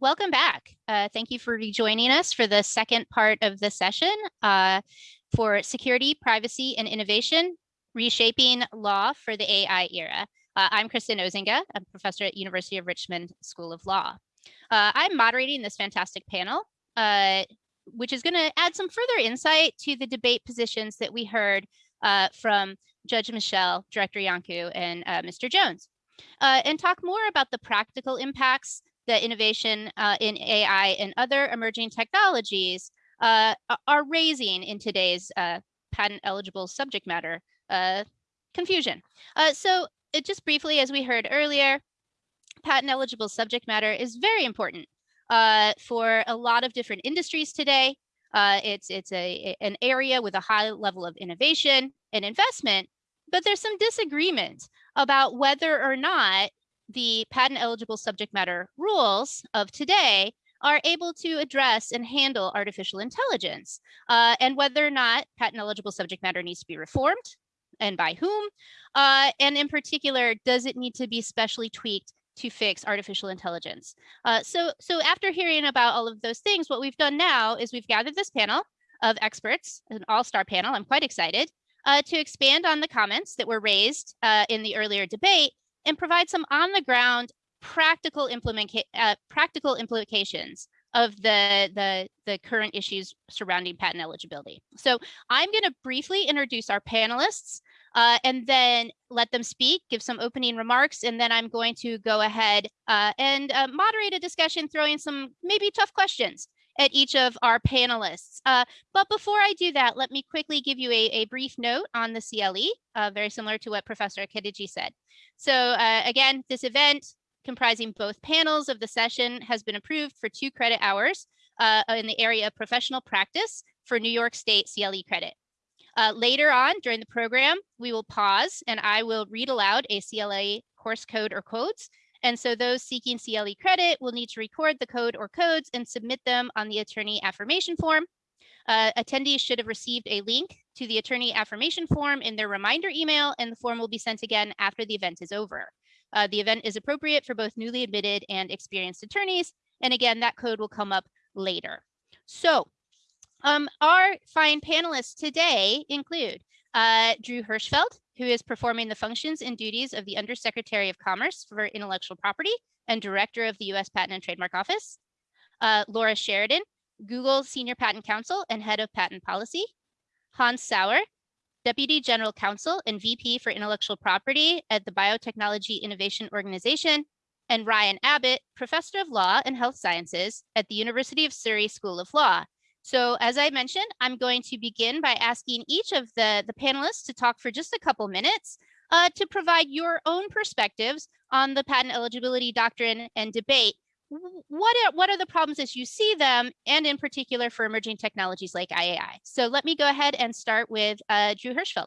welcome back. Uh, thank you for rejoining us for the second part of the session uh, for security, privacy, and innovation, reshaping law for the AI era. Uh, I'm Kristen Osenga, a professor at University of Richmond School of Law. Uh, I'm moderating this fantastic panel, uh, which is going to add some further insight to the debate positions that we heard uh, from Judge Michel, Director Iancu, and Mr. Jones, and talk more about the practical impacts the innovation uh, in AI and other emerging technologies uh, are raising in today's uh, patent eligible subject matter uh, confusion. Uh, so just briefly, as we heard earlier, patent eligible subject matter is very important uh, for a lot of different industries today. it's it's a an area with a high level of innovation and investment, but there's some disagreement about whether or not the patent eligible subject matter rules of today are able to address and handle artificial intelligence uh, and whether or not patent eligible subject matter needs to be reformed and by whom. Uh, and in particular, does it need to be specially tweaked to fix artificial intelligence? Uh, so, so after hearing about all of those things, what we've done now is we've gathered this panel of experts, an all-star panel, I'm quite excited, uh, to expand on the comments that were raised uh, in the earlier debate and provide some on the ground practical implement uh, practical implications of the, the, the current issues surrounding patent eligibility. So I'm going to briefly introduce our panelists uh, and then let them speak, give some opening remarks, and then I'm going to go ahead uh, and uh, moderate a discussion, throwing some maybe tough questions at each of our panelists. Uh, but before I do that, let me quickly give you a, a brief note on the CLE, uh, very similar to what Professor Kediji said. So uh, again, this event comprising both panels of the session has been approved for two credit hours uh, in the area of professional practice for New York State CLE credit. Uh, later on during the program, we will pause and I will read aloud a CLE course code or codes and so those seeking CLE credit will need to record the code or codes and submit them on the attorney affirmation form. Uh, attendees should have received a link to the attorney affirmation form in their reminder email, and the form will be sent again after the event is over. Uh, the event is appropriate for both newly admitted and experienced attorneys. And again, that code will come up later. So um, our fine panelists today include uh, Drew Hirschfeld, who is performing the functions and duties of the Undersecretary of Commerce for Intellectual Property and Director of the U.S. Patent and Trademark Office. Uh, Laura Sheridan, Google Senior Patent Counsel and Head of Patent Policy. Hans Sauer, Deputy General Counsel and VP for Intellectual Property at the Biotechnology Innovation Organization. And Ryan Abbott, Professor of Law and Health Sciences at the University of Surrey School of Law. So as I mentioned, I'm going to begin by asking each of the, the panelists to talk for just a couple minutes uh, to provide your own perspectives on the patent eligibility doctrine and debate. What are, what are the problems as you see them, and in particular for emerging technologies like IAI? So let me go ahead and start with uh, Drew Hirschfeld.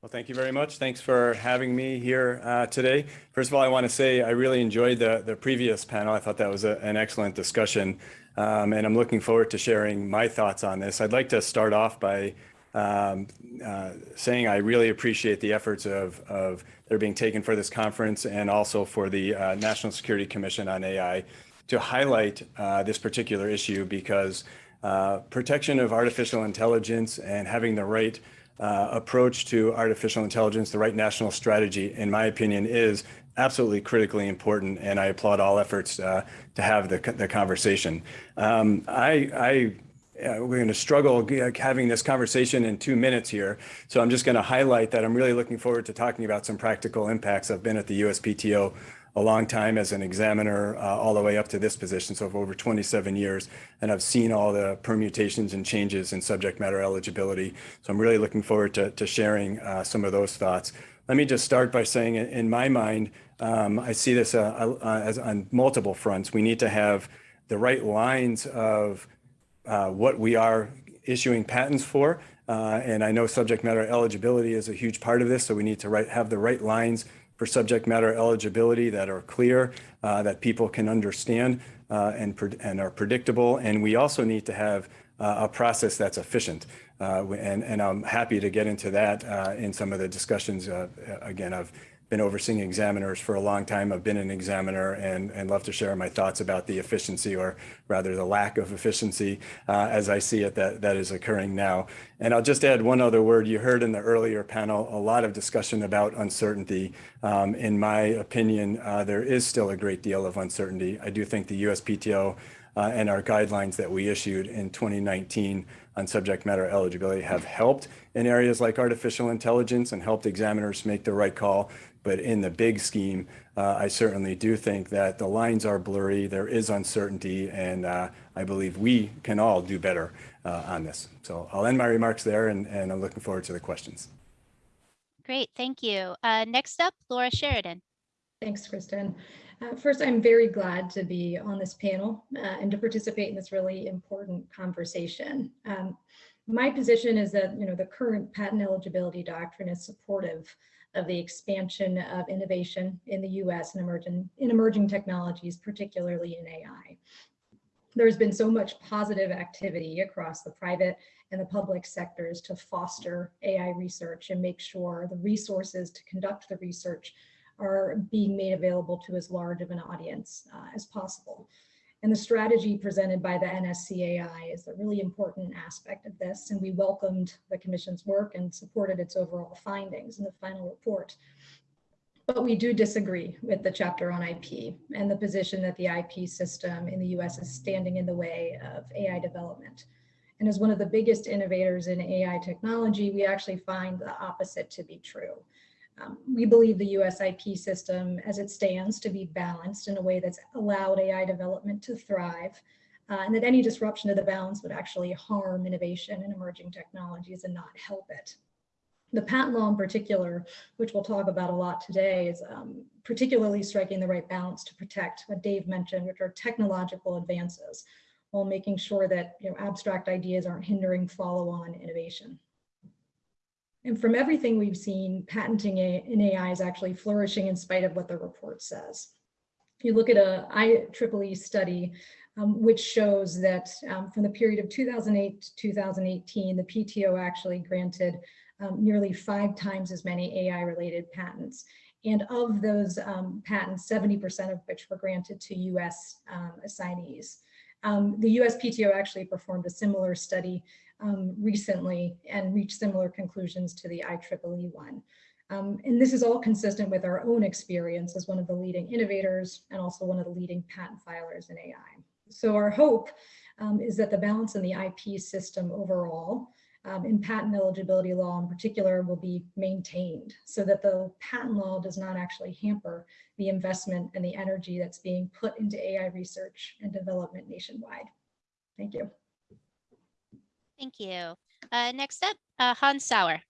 Well, thank you very much. Thanks for having me here uh, today. First of all, I want to say I really enjoyed the, the previous panel. I thought that was a, an excellent discussion. Um, and I'm looking forward to sharing my thoughts on this. I'd like to start off by um, uh, saying I really appreciate the efforts of, of that are being taken for this conference and also for the uh, National Security Commission on AI to highlight uh, this particular issue because uh, protection of artificial intelligence and having the right uh, approach to artificial intelligence, the right national strategy, in my opinion, is absolutely critically important, and I applaud all efforts uh, to have the, the conversation. Um, I, I uh, we're going to struggle having this conversation in two minutes here. So I'm just going to highlight that I'm really looking forward to talking about some practical impacts. I've been at the USPTO a long time as an examiner uh, all the way up to this position, so over 27 years, and I've seen all the permutations and changes in subject matter eligibility. So I'm really looking forward to, to sharing uh, some of those thoughts. Let me just start by saying, in my mind, um, I see this uh, uh, as on multiple fronts. We need to have the right lines of uh, what we are issuing patents for. Uh, and I know subject matter eligibility is a huge part of this, so we need to have the right lines for subject matter eligibility that are clear, uh, that people can understand uh, and, and are predictable. And we also need to have a process that's efficient. Uh, and, and I'm happy to get into that uh, in some of the discussions, uh, again, of been overseeing examiners for a long time. I've been an examiner and, and love to share my thoughts about the efficiency or rather the lack of efficiency uh, as I see it that, that is occurring now. And I'll just add one other word. You heard in the earlier panel a lot of discussion about uncertainty. Um, in my opinion, uh, there is still a great deal of uncertainty. I do think the USPTO uh, and our guidelines that we issued in 2019 on subject matter eligibility have helped in areas like artificial intelligence and helped examiners make the right call. But in the big scheme, uh, I certainly do think that the lines are blurry, there is uncertainty, and uh, I believe we can all do better uh, on this. So I'll end my remarks there, and, and I'm looking forward to the questions. Great, thank you. Uh, next up, Laura Sheridan. Thanks, Kristen. Uh, first, I'm very glad to be on this panel uh, and to participate in this really important conversation. Um, my position is that you know the current patent eligibility doctrine is supportive of the expansion of innovation in the US and emerging, in emerging technologies, particularly in AI. There's been so much positive activity across the private and the public sectors to foster AI research and make sure the resources to conduct the research are being made available to as large of an audience uh, as possible. And the strategy presented by the NSCAI is a really important aspect of this, and we welcomed the Commission's work and supported its overall findings in the final report. But we do disagree with the chapter on IP and the position that the IP system in the US is standing in the way of AI development. And as one of the biggest innovators in AI technology, we actually find the opposite to be true. Um, we believe the USIP system as it stands to be balanced in a way that's allowed AI development to thrive uh, and that any disruption of the balance would actually harm innovation and emerging technologies and not help it. The patent law in particular, which we'll talk about a lot today, is um, particularly striking the right balance to protect what Dave mentioned, which are technological advances, while making sure that you know, abstract ideas aren't hindering follow-on innovation. And from everything we've seen, patenting in AI is actually flourishing in spite of what the report says. If you look at a IEEE study, um, which shows that um, from the period of 2008 to 2018, the PTO actually granted um, nearly five times as many AI-related patents. And of those um, patents, 70% of which were granted to US um, assignees. Um, the USPTO actually performed a similar study um, recently and reached similar conclusions to the IEEE one. Um, and this is all consistent with our own experience as one of the leading innovators and also one of the leading patent filers in AI. So our hope um, is that the balance in the IP system overall um, in patent eligibility law in particular will be maintained so that the patent law does not actually hamper the investment and the energy that's being put into AI research and development nationwide. Thank you. Thank you. Uh, next up, uh, Hans Sauer.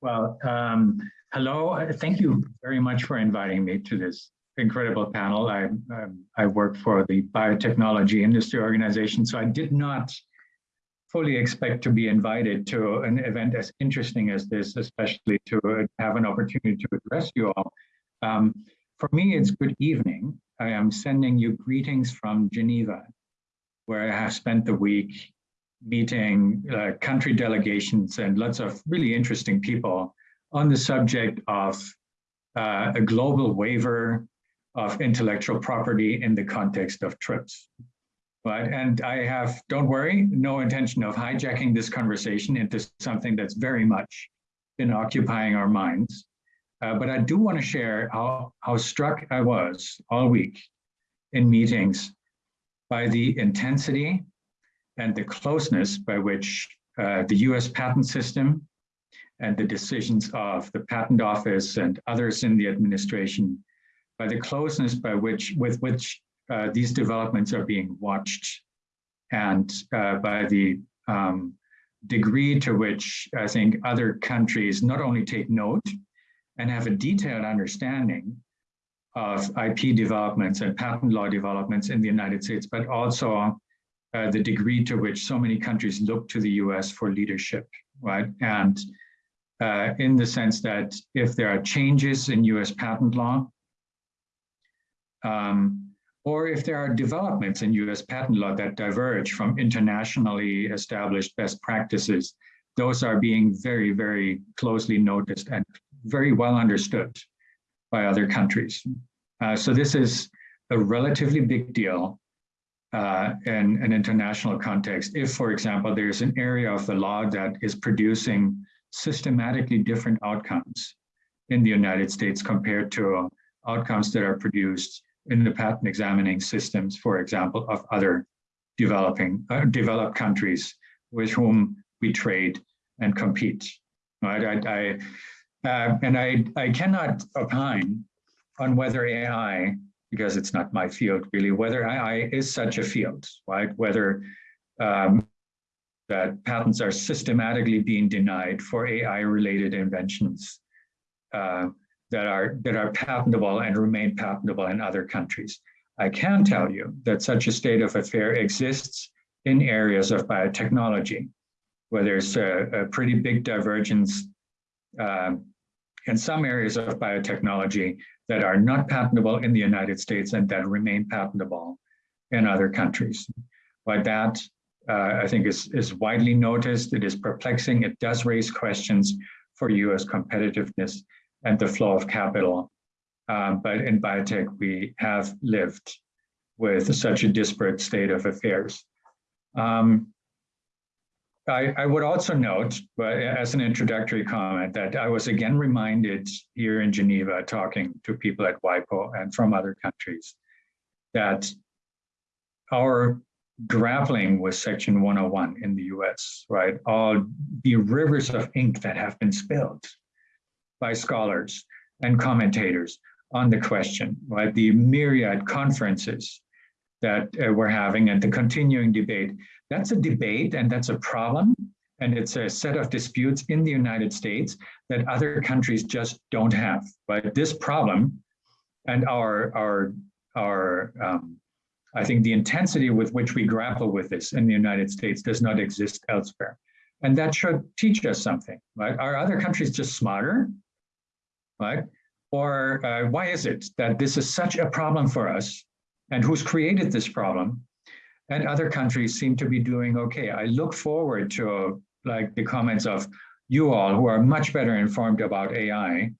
Well, um, hello. Thank you very much for inviting me to this incredible panel. I, um, I work for the Biotechnology Industry Organization, so I did not fully expect to be invited to an event as interesting as this, especially to have an opportunity to address you all. Um, for me, it's good evening. I am sending you greetings from Geneva where I have spent the week meeting uh, country delegations and lots of really interesting people on the subject of uh, a global waiver of intellectual property in the context of TRIPS. But, and I have, don't worry, no intention of hijacking this conversation into something that's very much been occupying our minds. Uh, but I do want to share how, how struck I was all week in meetings by the intensity and the closeness by which uh, the US patent system and the decisions of the patent office and others in the administration, by the closeness by which with which uh, these developments are being watched and uh, by the um, degree to which I think other countries not only take note and have a detailed understanding of IP developments and patent law developments in the United States, but also uh, the degree to which so many countries look to the US for leadership, right? And uh, in the sense that if there are changes in US patent law, um, or if there are developments in US patent law that diverge from internationally established best practices, those are being very, very closely noticed and very well understood by other countries. Uh, so this is a relatively big deal uh, in an international context. If, for example, there's an area of the law that is producing systematically different outcomes in the United States compared to outcomes that are produced in the patent examining systems, for example, of other developing uh, developed countries with whom we trade and compete. Right? I, I uh, and I, I cannot opine on whether AI, because it's not my field really, whether AI is such a field, right? Whether um, that patents are systematically being denied for AI-related inventions uh, that are that are patentable and remain patentable in other countries. I can tell you that such a state of affair exists in areas of biotechnology, where there's a, a pretty big divergence um, in some areas of biotechnology that are not patentable in the United States and that remain patentable in other countries. But that, uh, I think, is, is widely noticed. It is perplexing. It does raise questions for US competitiveness and the flow of capital. Um, but in biotech, we have lived with such a disparate state of affairs. Um, I, I, would also note, but as an introductory comment, that I was again reminded here in Geneva, talking to people at WIPO and from other countries, that our grappling with Section 101 in the US, right, all the rivers of ink that have been spilled by scholars and commentators on the question, right, the myriad conferences that uh, we're having and the continuing debate that's a debate and that's a problem. And it's a set of disputes in the United States that other countries just don't have. But this problem and our, our, our um, I think the intensity with which we grapple with this in the United States does not exist elsewhere. And that should teach us something, right? Are other countries just smarter, right? Or uh, why is it that this is such a problem for us? And who's created this problem? and other countries seem to be doing okay. I look forward to like the comments of you all who are much better informed about AI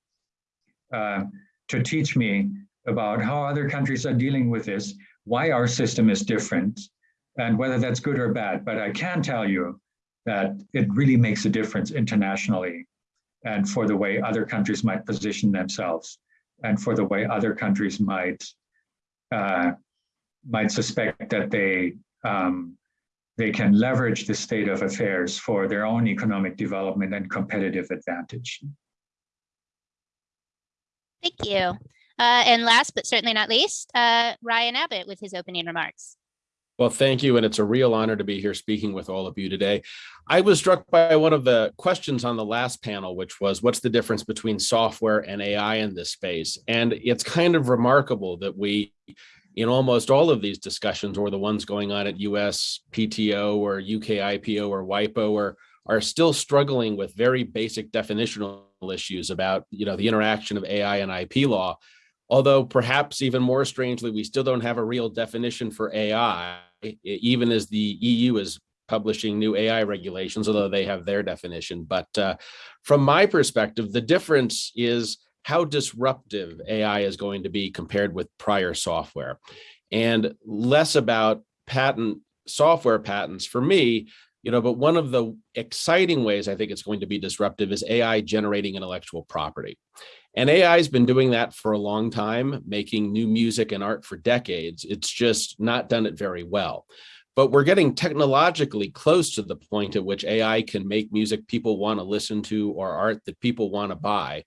uh, to teach me about how other countries are dealing with this, why our system is different, and whether that's good or bad. But I can tell you that it really makes a difference internationally and for the way other countries might position themselves and for the way other countries might uh, might suspect that they um, they can leverage the state of affairs for their own economic development and competitive advantage. Thank you. Uh, and last but certainly not least, uh, Ryan Abbott with his opening remarks. Well, thank you. And it's a real honor to be here speaking with all of you today. I was struck by one of the questions on the last panel, which was what's the difference between software and AI in this space? And it's kind of remarkable that we in almost all of these discussions or the ones going on at US PTO or UK IPO or WIPO are, are still struggling with very basic definitional issues about you know the interaction of AI and IP law. Although perhaps even more strangely, we still don't have a real definition for AI, even as the EU is publishing new AI regulations, although they have their definition. But uh, from my perspective, the difference is how disruptive AI is going to be compared with prior software and less about patent software patents for me, you know, but one of the exciting ways I think it's going to be disruptive is AI generating intellectual property. And AI has been doing that for a long time, making new music and art for decades. It's just not done it very well. But we're getting technologically close to the point at which AI can make music people want to listen to or art that people want to buy.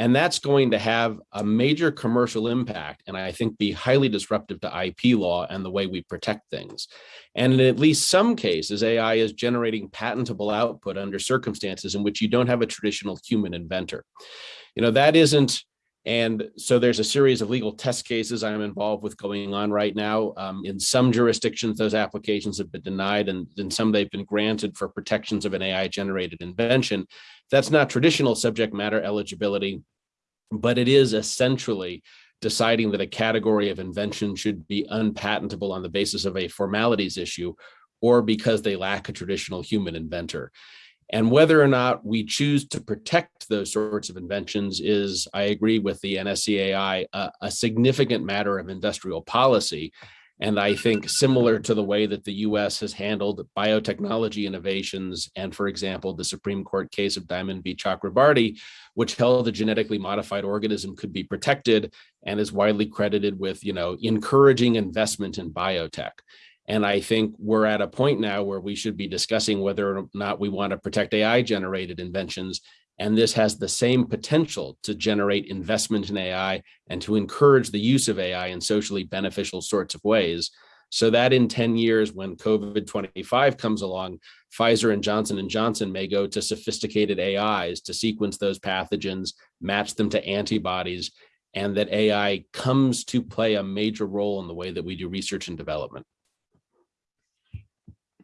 And that's going to have a major commercial impact and I think be highly disruptive to IP law and the way we protect things. And in at least some cases, AI is generating patentable output under circumstances in which you don't have a traditional human inventor. You know, that isn't and so there's a series of legal test cases I'm involved with going on right now. Um, in some jurisdictions, those applications have been denied and in some they've been granted for protections of an AI generated invention. That's not traditional subject matter eligibility, but it is essentially deciding that a category of invention should be unpatentable on the basis of a formalities issue or because they lack a traditional human inventor. And whether or not we choose to protect those sorts of inventions is, I agree with the NSCAI, a, a significant matter of industrial policy. And I think similar to the way that the US has handled biotechnology innovations and, for example, the Supreme Court case of Diamond v. Chakrabarty, which held a genetically modified organism could be protected and is widely credited with, you know, encouraging investment in biotech. And I think we're at a point now where we should be discussing whether or not we want to protect AI generated inventions and this has the same potential to generate investment in AI and to encourage the use of AI in socially beneficial sorts of ways. So that in 10 years, when COVID-25 comes along, Pfizer and Johnson & Johnson may go to sophisticated AIs to sequence those pathogens, match them to antibodies, and that AI comes to play a major role in the way that we do research and development.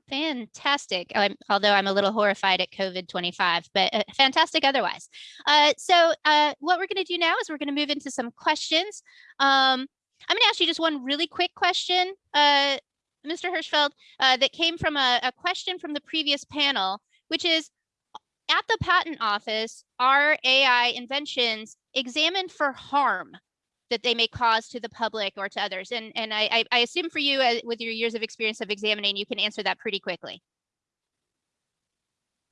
Fantastic. Um, although I'm a little horrified at COVID-25, but uh, fantastic otherwise. Uh, so uh, what we're going to do now is we're going to move into some questions. Um, I'm going to ask you just one really quick question, uh, Mr. Hirschfeld, uh, that came from a, a question from the previous panel, which is, at the patent office, are AI inventions examined for harm that they may cause to the public or to others? And, and I, I assume for you, uh, with your years of experience of examining, you can answer that pretty quickly.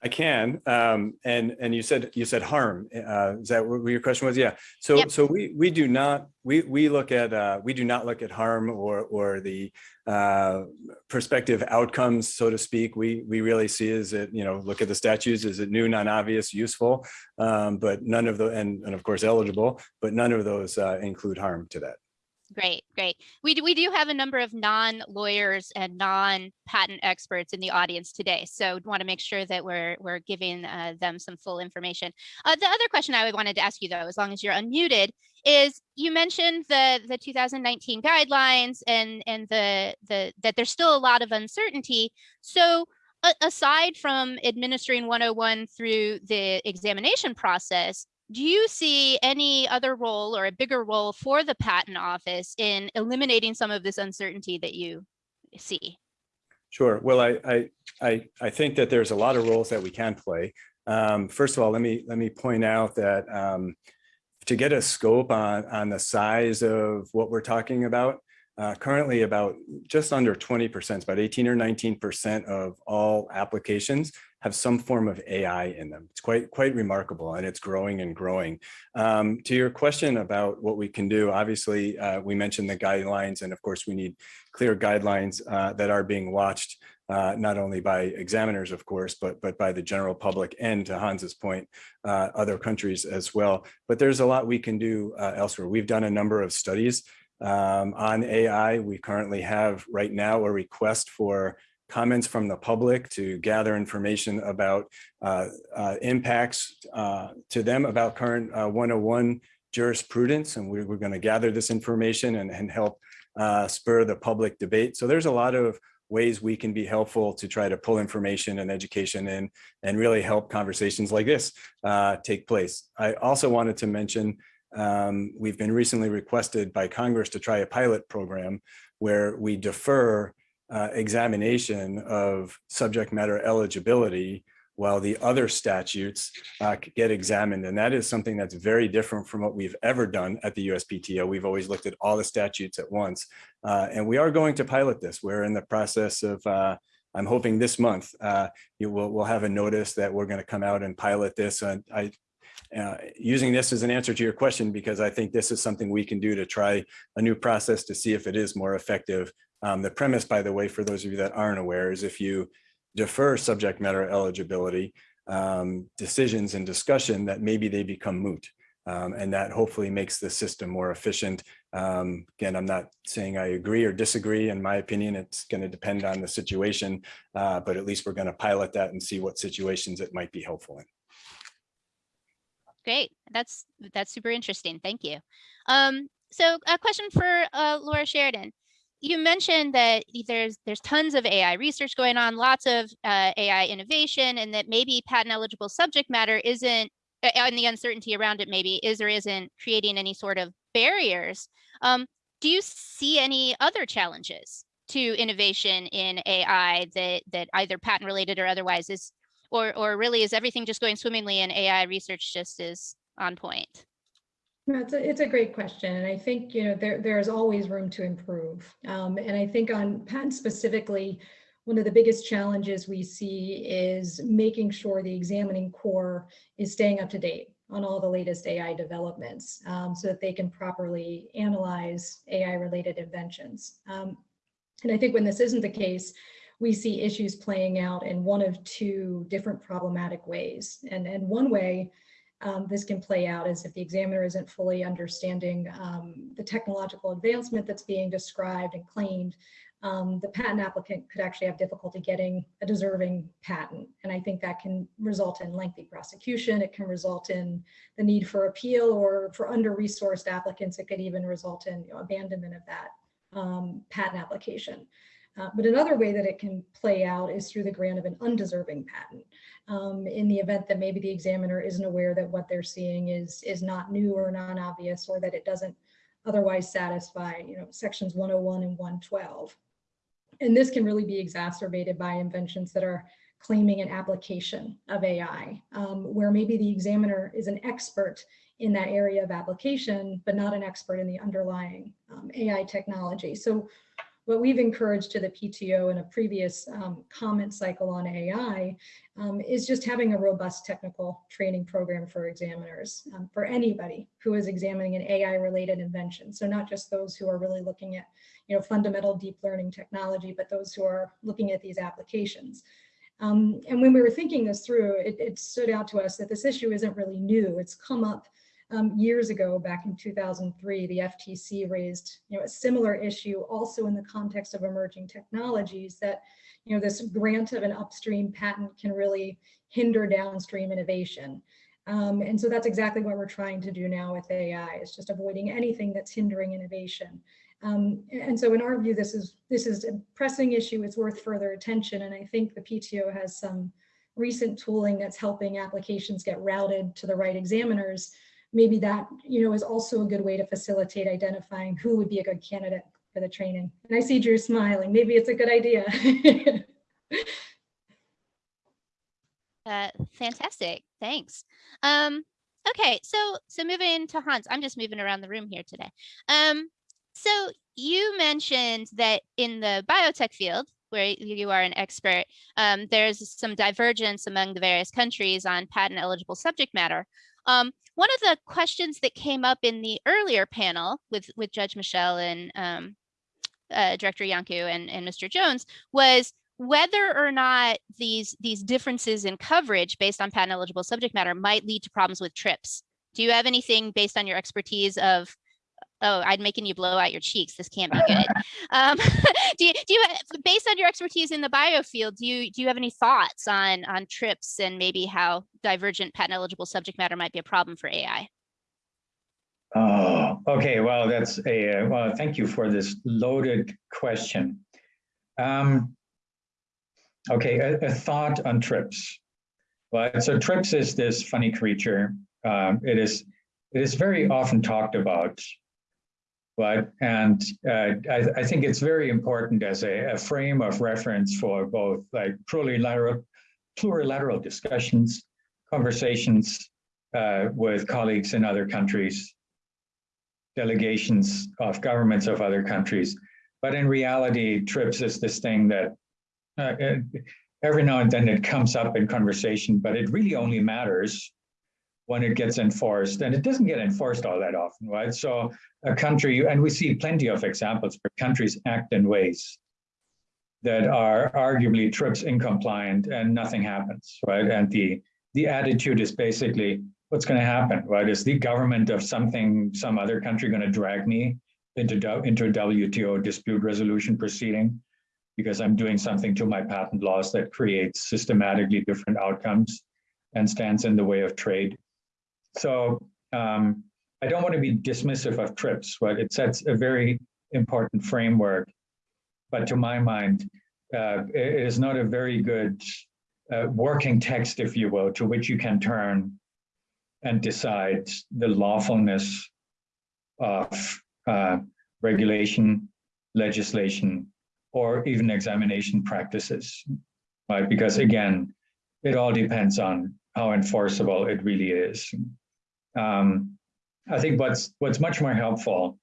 I can, um, and and you said you said harm. Uh, is that what your question was? Yeah. So yep. so we we do not we we look at uh, we do not look at harm or or the uh, prospective outcomes, so to speak. We we really see is it you know look at the statutes. Is it new, non-obvious, useful? Um, but none of the and and of course eligible, but none of those uh, include harm to that. Great, great. We do, we do have a number of non-lawyers and non-patent experts in the audience today, so want to make sure that we're we're giving uh, them some full information. Uh, the other question I would wanted to ask you, though, as long as you're unmuted, is you mentioned the the 2019 guidelines and and the the that there's still a lot of uncertainty. So aside from administering 101 through the examination process, do you see any other role or a bigger role for the patent office in eliminating some of this uncertainty that you see? Sure. Well, I I I, think that there's a lot of roles that we can play. Um, first of all, let me let me point out that um, to get a scope on on the size of what we're talking about, uh, currently about just under 20%, about 18 or 19% of all applications have some form of AI in them. It's quite quite remarkable and it's growing and growing. Um, to your question about what we can do, obviously uh, we mentioned the guidelines and of course we need clear guidelines uh, that are being watched uh, not only by examiners, of course, but but by the general public and to Hans's point, uh, other countries as well. But there's a lot we can do uh, elsewhere. We've done a number of studies um, on AI. We currently have right now a request for comments from the public to gather information about uh, uh, impacts uh, to them about current 101 uh, jurisprudence. And we, are going to gather this information and, and help uh, spur the public debate. So there's a lot of ways we can be helpful to try to pull information and education in and really help conversations like this take place. I also wanted to mention um, we've been recently requested by Congress to try a pilot program where we defer uh, examination of subject matter eligibility while the other statutes uh, get examined. And that is something that's very different from what we've ever done at the USPTO. We've always looked at all the statutes at once. Uh, and we are going to pilot this. We're in the process of, uh, I'm hoping this month, uh, you will we'll have a notice that we're gonna come out and pilot this. And I, uh, using this as an answer to your question, because I think this is something we can do to try a new process to see if it is more effective um, the premise, by the way, for those of you that aren't aware, is if you defer subject matter eligibility um, decisions and discussion, that maybe they become moot. Um, and that hopefully makes the system more efficient. Um, again, I'm not saying I agree or disagree. In my opinion, it's going to depend on the situation, uh, but at least we're going to pilot that and see what situations it might be helpful in. Great, that's that's super interesting. Thank you. Um, so a question for uh, Laura Sheridan you mentioned that there's there's tons of AI research going on, lots of uh, AI innovation, and that maybe patent eligible subject matter isn't, and the uncertainty around it maybe is or isn't creating any sort of barriers. Um, do you see any other challenges to innovation in AI that that either patent related or otherwise is Or, or really is everything just going swimmingly and AI research just is on point? No, It's a, it's a great question. And I think, you know, there, there's always room to improve. Um, and I think on patents specifically, one of the biggest challenges we see is making sure the examining corps is staying up to date on all the latest AI developments um, so that they can properly analyze AI related inventions. Um, and I think when this isn't the case, we see issues playing out in one of two different problematic ways. And, and one way um, this can play out as if the examiner isn't fully understanding um, the technological advancement that's being described and claimed, um, the patent applicant could actually have difficulty getting a deserving patent. And I think that can result in lengthy prosecution. It can result in the need for appeal or for under-resourced applicants, it could even result in you know, abandonment of that um, patent application. Uh, but another way that it can play out is through the grant of an undeserving patent. Um, in the event that maybe the examiner isn't aware that what they're seeing is, is not new or non-obvious or that it doesn't otherwise satisfy you know, sections 101 and 112. And this can really be exacerbated by inventions that are claiming an application of AI, um, where maybe the examiner is an expert in that area of application, but not an expert in the underlying um, AI technology. So what we've encouraged to the PTO in a previous um, comment cycle on AI um, is just having a robust technical training program for examiners, um, for anybody who is examining an AI related invention. So not just those who are really looking at you know, fundamental deep learning technology, but those who are looking at these applications. Um, and when we were thinking this through, it, it stood out to us that this issue isn't really new. It's come up um, years ago, back in 2003, the FTC raised you know, a similar issue also in the context of emerging technologies that you know, this grant of an upstream patent can really hinder downstream innovation. Um, and so that's exactly what we're trying to do now with AI, is just avoiding anything that's hindering innovation. Um, and so in our view, this is, this is a pressing issue, it's worth further attention. And I think the PTO has some recent tooling that's helping applications get routed to the right examiners maybe that you know is also a good way to facilitate identifying who would be a good candidate for the training. And I see Drew smiling. Maybe it's a good idea. uh, fantastic. Thanks. Um, okay, so so moving to Hans. I'm just moving around the room here today. Um, so you mentioned that in the biotech field, where you are an expert, um, there's some divergence among the various countries on patent eligible subject matter. Um, one of the questions that came up in the earlier panel with, with Judge Michel and um, uh, Director Iancu and, and Mr. Jones was whether or not these, these differences in coverage based on patent eligible subject matter might lead to problems with TRIPS. Do you have anything based on your expertise of oh, I'm making you blow out your cheeks. This can't be good. um, do you, do you, based on your expertise in the biofield, do you, do you have any thoughts on, on TRIPS and maybe how divergent patent eligible subject matter might be a problem for AI? Oh, okay. Well, that's a, uh, well, thank you for this loaded question. Um, okay, a, a thought on TRIPS. Well, so TRIPS is this funny creature. Um, it is it is very often talked about but and uh, I, I, think it's very important as a, a, frame of reference for both like plurilateral, plurilateral discussions, conversations uh, with colleagues in other countries, delegations of governments of other countries. But in reality, TRIPS is this thing that uh, every now and then it comes up in conversation, but it really only matters when it gets enforced and it doesn't get enforced all that often right? So a country and we see plenty of examples where countries act in ways that are arguably TRIPS incompliant and nothing happens right? And the the attitude is basically what's going to happen right? Is the government of something some other country going to drag me into into a WTO dispute resolution proceeding because I'm doing something to my patent laws that creates systematically different outcomes and stands in the way of trade so um, I don't want to be dismissive of TRIPS, but it sets a very important framework. But to my mind, uh, it is not a very good uh, working text, if you will, to which you can turn and decide the lawfulness of uh, regulation, legislation, or even examination practices, right? Because again, it all depends on how enforceable it really is. Um, I think what's what's much more helpful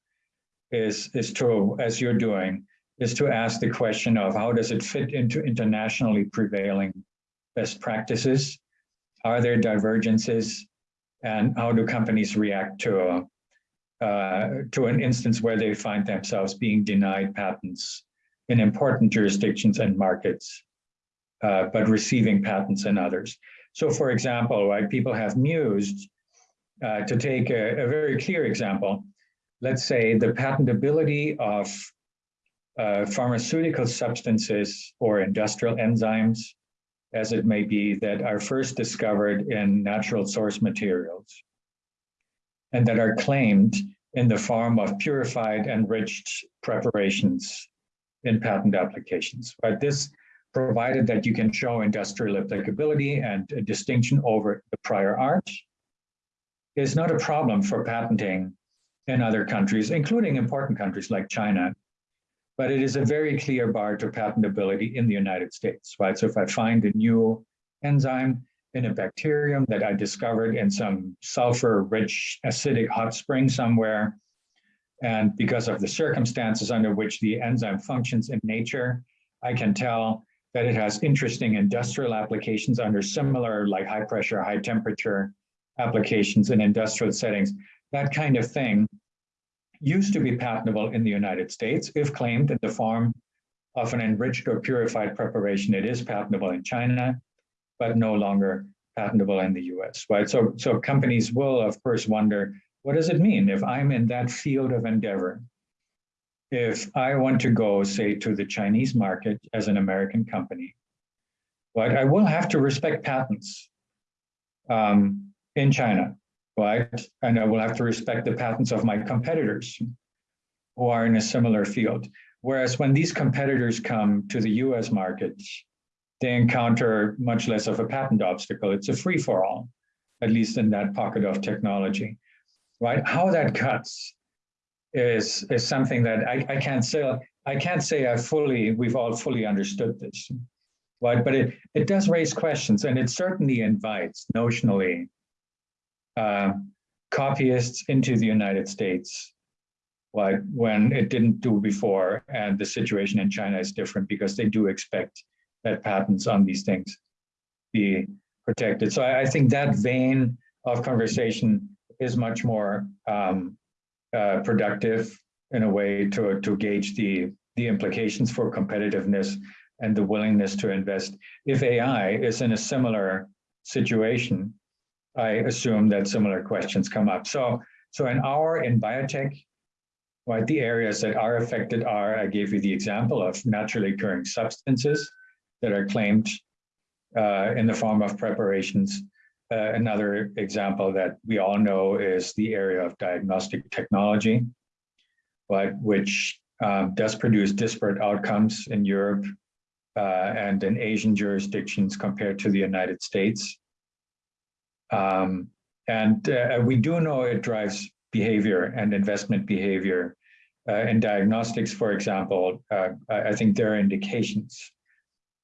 is is to, as you're doing, is to ask the question of how does it fit into internationally prevailing best practices? Are there divergences? And how do companies react to a, uh, to an instance where they find themselves being denied patents in important jurisdictions and markets, uh, but receiving patents in others? So for example, right, people have mused uh, to take a, a, very clear example. Let's say the patentability of uh, pharmaceutical substances or industrial enzymes as it may be, that are first discovered in natural source materials and that are claimed in the form of purified enriched preparations in patent applications. But this provided that you can show industrial applicability and a distinction over the prior art is not a problem for patenting in other countries, including important countries like China, but it is a very clear bar to patentability in the United States, right? So if I find a new enzyme in a bacterium that I discovered in some sulfur-rich acidic hot spring somewhere, and because of the circumstances under which the enzyme functions in nature, I can tell that it has interesting industrial applications under similar like high pressure, high temperature applications in industrial settings. That kind of thing used to be patentable in the United States. If claimed in the form of an enriched or purified preparation, it is patentable in China, but no longer patentable in the US, right? So, so companies will, of course, wonder, what does it mean if I'm in that field of endeavor? If I want to go, say, to the Chinese market as an American company, right, I will have to respect patents um, in China right? And I will have to respect the patents of my competitors who are in a similar field. Whereas when these competitors come to the US market, they encounter much less of a patent obstacle. It's a free for all, at least in that pocket of technology, right? How that cuts is, is something that I, I can't say, I can't say I fully, we've all fully understood this, right? But it, it does raise questions and it certainly invites notionally uh, copyists into the United States, like when it didn't do before. And the situation in China is different because they do expect that patents on these things be protected. So I, I think that vein of conversation is much more um, uh, productive in a way to, to gauge the, the implications for competitiveness and the willingness to invest. If AI is in a similar situation, I assume that similar questions come up. So, so in our, in biotech, right, the areas that are affected are, I gave you the example of naturally occurring substances that are claimed uh, in the form of preparations. Uh, another example that we all know is the area of diagnostic technology, but which um, does produce disparate outcomes in Europe uh, and in Asian jurisdictions compared to the United States. Um, and uh, we do know it drives behavior and investment behavior. Uh, in diagnostics, for example, uh, I think there are indications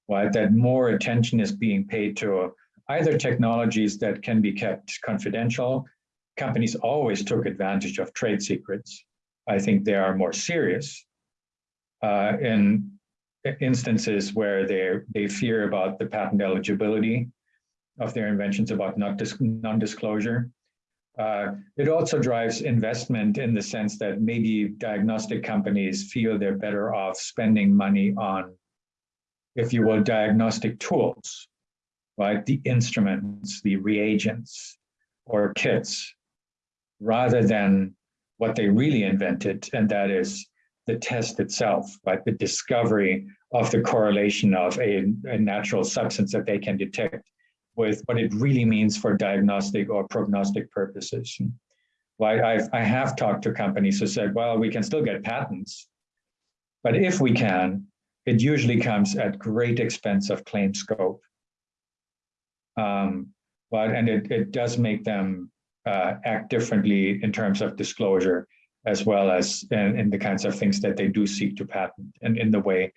that more attention is being paid to either technologies that can be kept confidential. Companies always took advantage of trade secrets. I think they are more serious uh, in instances where they they fear about the patent eligibility of their inventions about non-disclosure. Uh, it also drives investment in the sense that maybe diagnostic companies feel they're better off spending money on, if you will, diagnostic tools, right? The instruments, the reagents, or kits, rather than what they really invented, and that is the test itself, right? The discovery of the correlation of a, a natural substance that they can detect with what it really means for diagnostic or prognostic purposes. I've, I have talked to companies who said, well, we can still get patents, but if we can, it usually comes at great expense of claim scope. Um, but, and it, it does make them uh, act differently in terms of disclosure, as well as in, in the kinds of things that they do seek to patent and in the way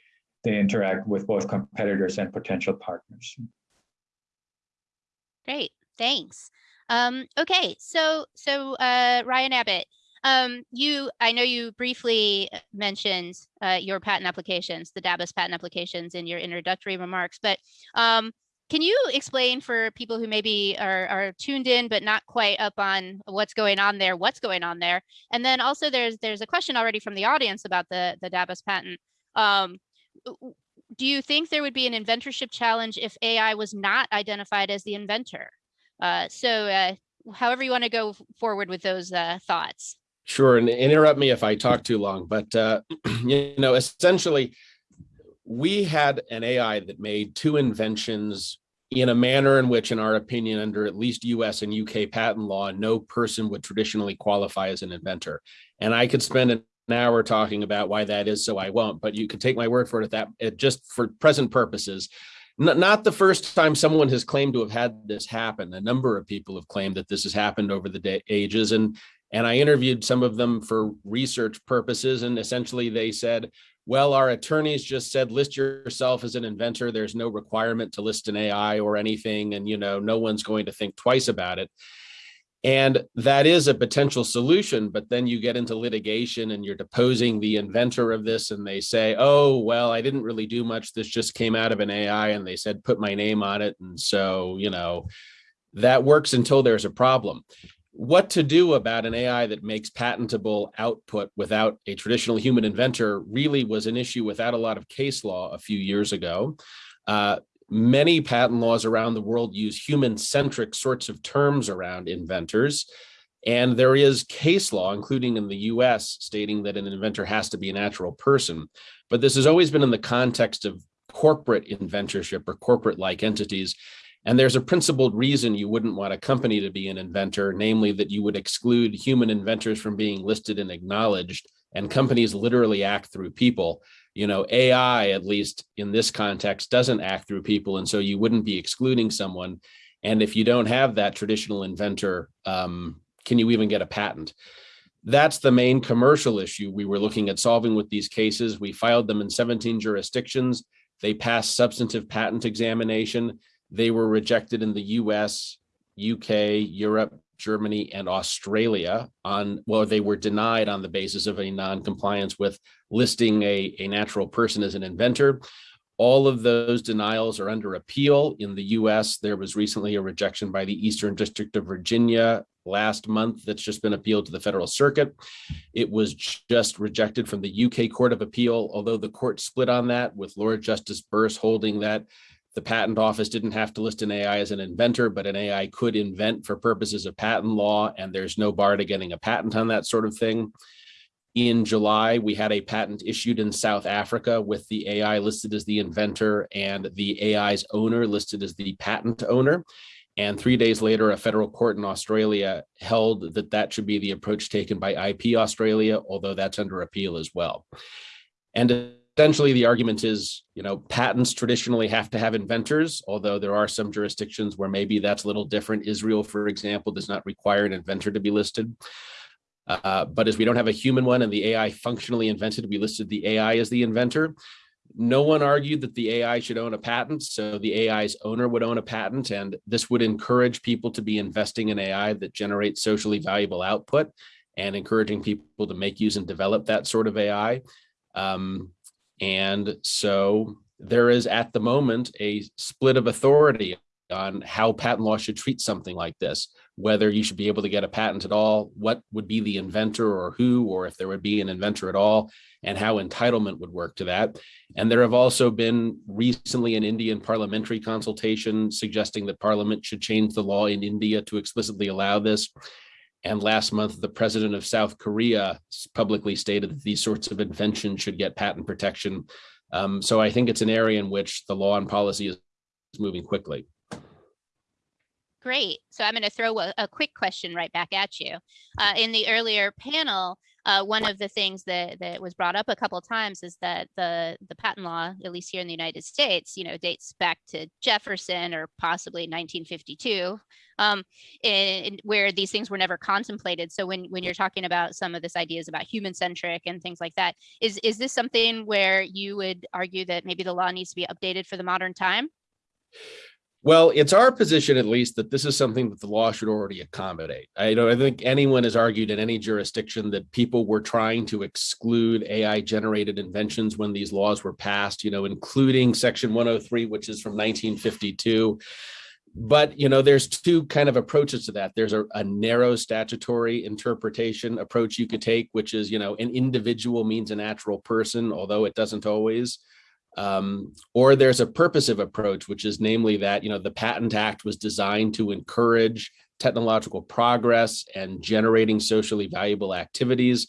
they interact with both competitors and potential partners. Great, thanks. Um, okay, so so uh, Ryan Abbott, um, you I know you briefly uh, mentioned uh, your patent applications, the DABUS patent applications in your introductory remarks, but um, can you explain for people who maybe are, are tuned in but not quite up on what's going on there, what's going on there? And then also there's there's a question already from the audience about the, the DABUS patent. Um, do you think there would be an inventorship challenge if AI was not identified as the inventor? Uh, so uh, however you want to go forward with those uh, thoughts. Sure, and interrupt me if I talk too long, but uh, you know, essentially, we had an AI that made two inventions in a manner in which, in our opinion, under at least US and UK patent law, no person would traditionally qualify as an inventor. And I could spend an hour talking about why that is, so I won't, but you can take my word for it at that it just for present purposes. Not the first time someone has claimed to have had this happen. A number of people have claimed that this has happened over the ages. And and I interviewed some of them for research purposes. And essentially they said, well, our attorneys just said, list yourself as an inventor. There's no requirement to list an AI or anything. And, you know, no one's going to think twice about it. And that is a potential solution, but then you get into litigation and you're deposing the inventor of this and they say, oh, well, I didn't really do much. This just came out of an AI and they said, put my name on it. And so, you know, that works until there's a problem what to do about an AI that makes patentable output without a traditional human inventor really was an issue without a lot of case law a few years ago. Uh, many patent laws around the world use human-centric sorts of terms around inventors. And there is case law, including in the US, stating that an inventor has to be a natural person. But this has always been in the context of corporate inventorship or corporate-like entities. And there's a principled reason you wouldn't want a company to be an inventor, namely that you would exclude human inventors from being listed and acknowledged. And companies literally act through people. You know, AI, at least in this context, doesn't act through people. And so you wouldn't be excluding someone. And if you don't have that traditional inventor, um, can you even get a patent? That's the main commercial issue we were looking at solving with these cases. We filed them in 17 jurisdictions. They passed substantive patent examination they were rejected in the US, UK, Europe, Germany, and Australia on, well, they were denied on the basis of a non-compliance with listing a, a natural person as an inventor. All of those denials are under appeal in the US. There was recently a rejection by the Eastern District of Virginia last month that's just been appealed to the federal circuit. It was just rejected from the UK Court of Appeal, although the court split on that with Lord Justice Birss holding that the patent office didn't have to list an AI as an inventor, but an AI could invent for purposes of patent law, and there's no bar to getting a patent on that sort of thing. In July, we had a patent issued in South Africa with the AI listed as the inventor and the AI's owner listed as the patent owner. And three days later, a federal court in Australia held that that should be the approach taken by IP Australia, although that's under appeal as well. And essentially the argument is, you know, patents traditionally have to have inventors, although there are some jurisdictions where maybe that's a little different. Israel, for example, does not require an inventor to be listed. Uh, but as we don't have a human one and the AI functionally invented, we listed the AI as the inventor. No one argued that the AI should own a patent, so the AI's owner would own a patent, and this would encourage people to be investing in AI that generates socially valuable output and encouraging people to make, use, and develop that sort of AI. Um, and so there is at the moment a split of authority on how patent law should treat something like this, whether you should be able to get a patent at all, what would be the inventor or who, or if there would be an inventor at all, and how entitlement would work to that. And there have also been recently an Indian parliamentary consultation suggesting that parliament should change the law in India to explicitly allow this. And last month, the president of South Korea publicly stated that these sorts of inventions should get patent protection. Um, so I think it's an area in which the law and policy is moving quickly. Great. So I'm going to throw a, a, quick question right back at you. Uh, in the earlier panel, uh, one of the things that, that was brought up a couple of times is that the, the patent law, at least here in the United States, you know, dates back to Jefferson or possibly 1952, um, in, where these things were never contemplated. So when, when you're talking about some of this ideas about human centric and things like that, is, is this something where you would argue that maybe the law needs to be updated for the modern time? Well, it's our position, at least, that this is something that the law should already accommodate. I don't I think anyone has argued in any jurisdiction that people were trying to exclude AI generated inventions when these laws were passed, you know, including section 103, which is from 1952. But, you know, there's two kind of approaches to that. There's a, a narrow statutory interpretation approach you could take, which is, you know, an individual means a natural person, although it doesn't always. Um, or there's a purposive approach, which is namely that, you know, the Patent Act was designed to encourage technological progress and generating socially valuable activities.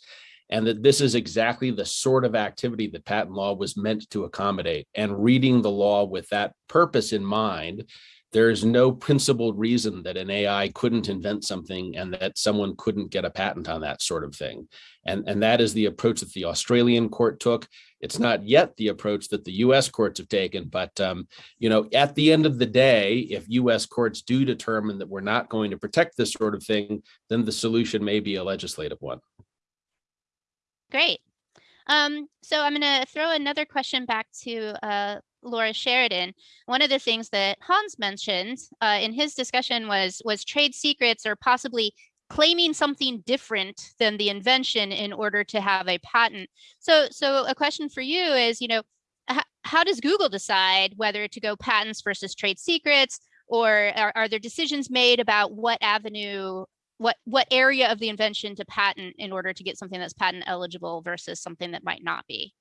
And that this is exactly the sort of activity that patent law was meant to accommodate. And reading the law with that purpose in mind there is no principled reason that an AI couldn't invent something and that someone couldn't get a patent on that sort of thing. And, and that is the approach that the Australian court took. It's not yet the approach that the US courts have taken, but um, you know, at the end of the day, if US courts do determine that we're not going to protect this sort of thing, then the solution may be a legislative one. Great. Um, so I'm going to throw another question back to uh, Laura Sheridan, one of the things that Hans mentioned uh, in his discussion was was trade secrets or possibly claiming something different than the invention in order to have a patent. So, so a question for you is, you know, how does Google decide whether to go patents versus trade secrets, or are, are there decisions made about what avenue, what what area of the invention to patent in order to get something that's patent eligible versus something that might not be?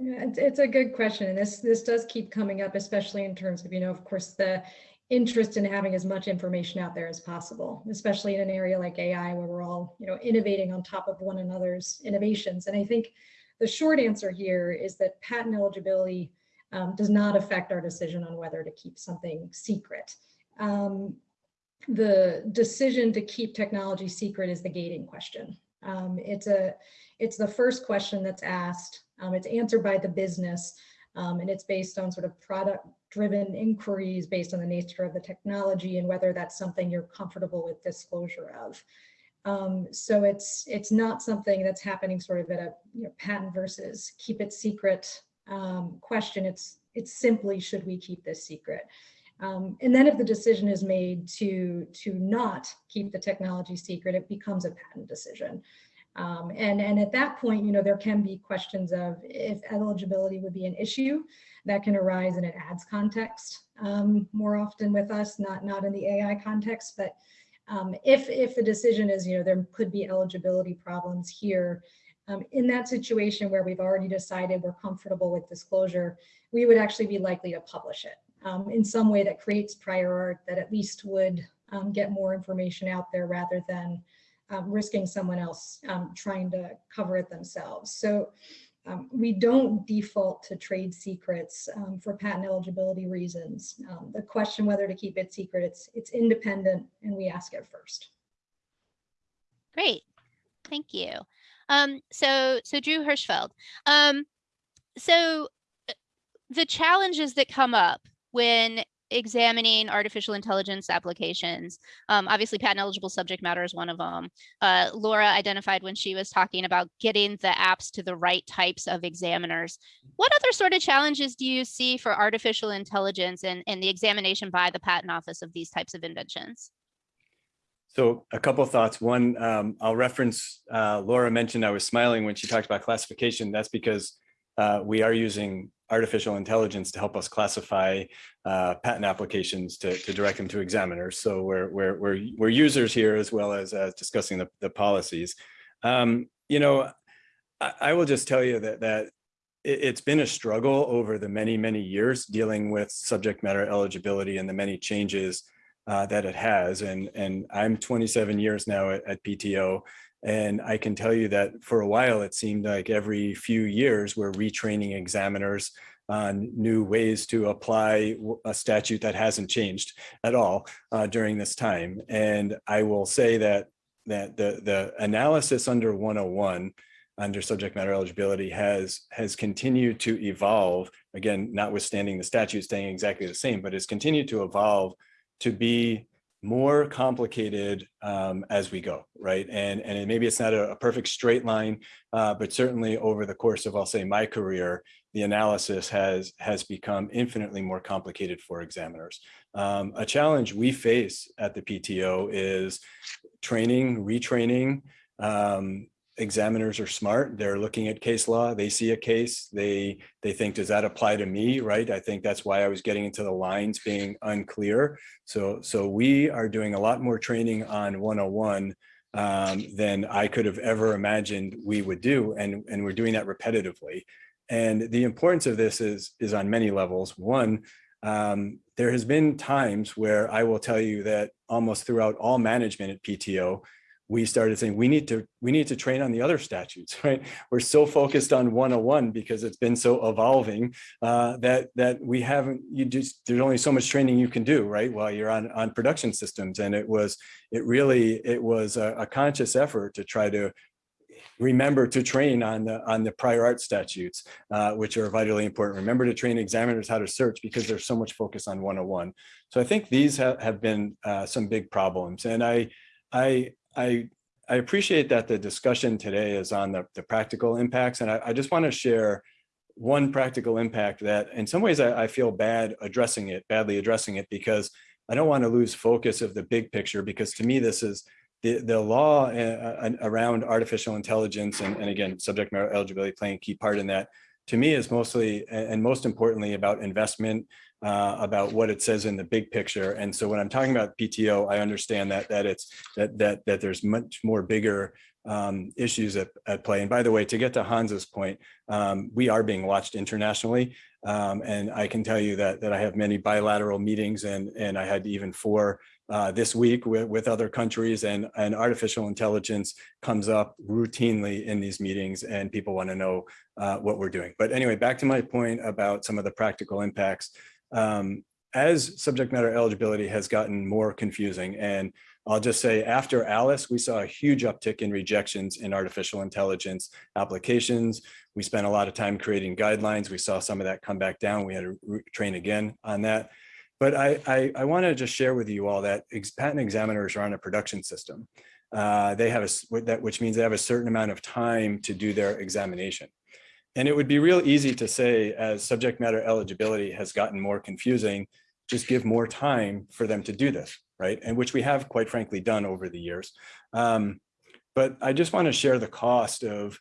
Yeah, it's, a good question. And this, this does keep coming up, especially in terms of, you know, of course, the interest in having as much information out there as possible, especially in an area like AI where we're all, you know, innovating on top of one another's innovations. And I think the short answer here is that patent eligibility um, does not affect our decision on whether to keep something secret. Um, the decision to keep technology secret is the gating question. Um, it's a, it's the first question that's asked um, it's answered by the business um, and it's based on sort of product driven inquiries based on the nature of the technology and whether that's something you're comfortable with disclosure of. Um, so it's it's not something that's happening sort of at a you know, patent versus keep it secret um, question. It's it's simply should we keep this secret? Um, and then if the decision is made to to not keep the technology secret, it becomes a patent decision. Um, and, and at that point, you know, there can be questions of if eligibility would be an issue that can arise in an ads context um, more often with us, not, not in the AI context, but um, if, if the decision is, you know, there could be eligibility problems here, um, in that situation where we've already decided we're comfortable with disclosure, we would actually be likely to publish it. Um, in some way that creates prior art that at least would um, get more information out there rather than um, risking someone else um, trying to cover it themselves. So um, we don't default to trade secrets um, for patent eligibility reasons. Um, the question whether to keep it secret, it's, it's independent and we ask it first. Great, thank you. Um, so, so Drew Hirschfeld, so uh, the challenges that come up when examining artificial intelligence applications. Um, obviously, patent eligible subject matter is one of them. Uh, Laura identified when she was talking about getting the apps to the right types of examiners. What other sort of challenges do you see for artificial intelligence and, and the examination by the patent office of these types of inventions? So a couple thoughts. One, um, I'll reference, uh, Laura mentioned I was smiling when she talked about classification. That's because uh, we are using artificial intelligence to help us classify uh, patent applications to, to direct them to examiners. So we're, we're, we're, we're users here as well as uh, discussing the, the policies. Um, you know, I, I, will just tell you that, that it, it's been a struggle over the many, many years dealing with subject matter eligibility and the many changes uh, that it has. And, and I'm 27 years now at, at PTO. And I can tell you that for a while, it seemed like every few years we're retraining examiners on new ways to apply a statute that hasn't changed at all uh, during this time. And I will say that that the, the analysis under 101 under subject matter eligibility has has continued to evolve, again, notwithstanding the statute staying exactly the same, but has continued to evolve to be more complicated um, as we go, right? And, and maybe it's not a, a perfect straight line, uh, but certainly over the course of, I'll say, my career, the analysis has, has become infinitely more complicated for examiners. Um, a challenge we face at the PTO is training, retraining. Um, examiners are smart. They're looking at case law. They see a case. They they think, does that apply to me? Right. I think that's why I was getting into the lines being unclear. So so we are doing a lot more training on 101 um, than I could have ever imagined we would do, and and we're doing that repetitively. And the importance of this is is on many levels. One. Um, there has been times where I will tell you that almost throughout all management at PTO, we started saying we need to we need to train on the other statutes right? We're so focused on 101 because it's been so evolving uh, that that we haven't you just there's only so much training you can do right while you're on on production systems. And it was it really it was a, a conscious effort to try to remember to train on the on the prior art statutes uh, which are vitally important. Remember to train examiners how to search because there's so much focus on 101 so i think these ha have been uh, some big problems. And i i I, I appreciate that the discussion today is on the, the practical impacts. And I, I just want to share one practical impact that in some ways I, I, feel bad addressing it, badly addressing it, because I don't want to lose focus of the big picture, because to me, this is the, the law uh, around artificial intelligence and, and again, subject matter eligibility playing a key part in that to me is mostly and most importantly about investment uh, about what it says in the big picture. And so when I'm talking about PTO, I understand that that it's that that that there's much more bigger um, issues at, at play. And by the way, to get to Hans's point, um, we are being watched internationally. Um, and I can tell you that that I have many bilateral meetings and and I had even four uh, this week with, with other countries and, and artificial intelligence comes up routinely in these meetings and people want to know uh, what we're doing. But anyway, back to my point about some of the practical impacts um, as subject matter eligibility has gotten more confusing and I'll just say after Alice, we saw a huge uptick in rejections in artificial intelligence applications. We spent a lot of time creating guidelines. We saw some of that come back down. We had to train again on that. But I, I, I want to just share with you all that ex patent examiners are on a production system. Uh, they have a, that, which means they have a certain amount of time to do their examination. And it would be real easy to say as subject matter eligibility has gotten more confusing, just give more time for them to do this, right? And which we have quite frankly done over the years. Um, but I just want to share the cost of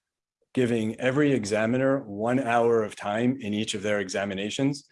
giving every examiner one hour of time in each of their examinations.